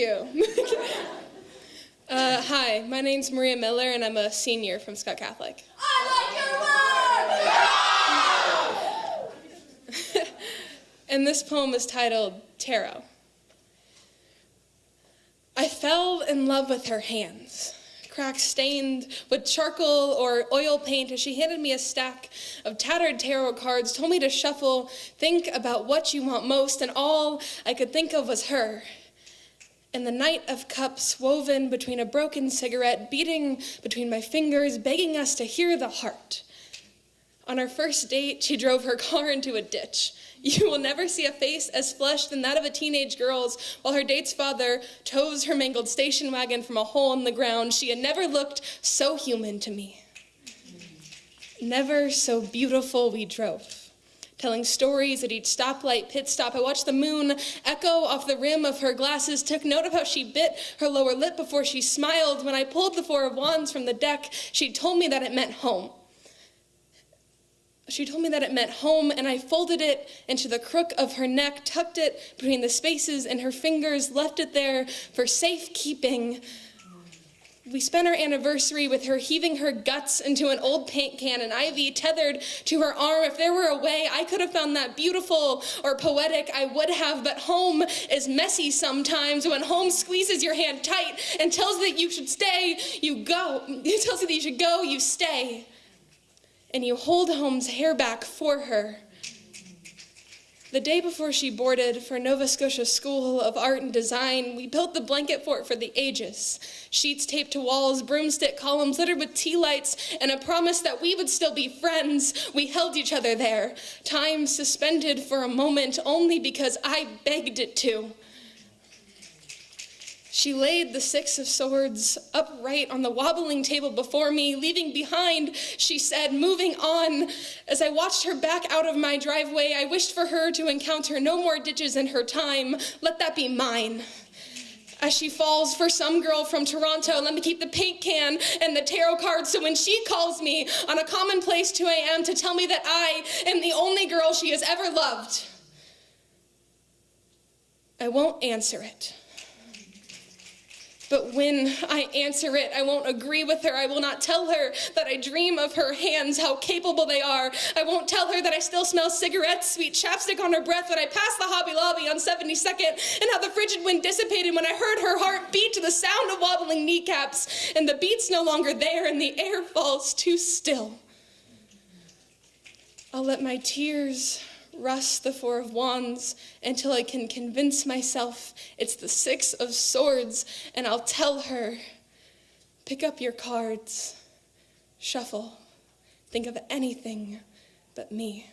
you. uh, hi, my name's Maria Miller, and I'm a senior from Skutt Catholic. I like your work! and this poem is titled Tarot. I fell in love with her hands cracks stained with charcoal or oil paint as she handed me a stack of tattered tarot cards, told me to shuffle, think about what you want most, and all I could think of was her. And the Knight of Cups woven between a broken cigarette, beating between my fingers, begging us to hear the heart. On our first date, she drove her car into a ditch. You will never see a face as flushed than that of a teenage girl's while her date's father tows her mangled station wagon from a hole in the ground. She had never looked so human to me. Never so beautiful we drove, telling stories at each stoplight, pit stop. I watched the moon echo off the rim of her glasses, took note of how she bit her lower lip before she smiled. When I pulled the Four of Wands from the deck, she told me that it meant home. She told me that it meant home, and I folded it into the crook of her neck, tucked it between the spaces in her fingers, left it there for safekeeping. We spent our anniversary with her heaving her guts into an old paint can and IV tethered to her arm. If there were a way I could have found that beautiful or poetic, I would have, but home is messy sometimes. When home squeezes your hand tight and tells that you should stay, you go. It tells you that you should go, you stay and you hold Home's hair back for her. The day before she boarded for Nova Scotia School of Art and Design, we built the blanket fort for the ages. Sheets taped to walls, broomstick columns littered with tea lights, and a promise that we would still be friends. We held each other there, time suspended for a moment only because I begged it to. She laid the Six of Swords upright on the wobbling table before me, leaving behind, she said, moving on. As I watched her back out of my driveway, I wished for her to encounter no more ditches in her time. Let that be mine. As she falls for some girl from Toronto, let me keep the paint can and the tarot cards so when she calls me on a commonplace 2 a.m. to tell me that I am the only girl she has ever loved, I won't answer it. But when I answer it, I won't agree with her. I will not tell her that I dream of her hands, how capable they are. I won't tell her that I still smell cigarettes, sweet chapstick on her breath when I pass the Hobby Lobby on 72nd, and how the frigid wind dissipated when I heard her heart beat to the sound of wobbling kneecaps, and the beat's no longer there, and the air falls too still. I'll let my tears Rust the Four of Wands until I can convince myself it's the Six of Swords, and I'll tell her, pick up your cards, shuffle, think of anything but me.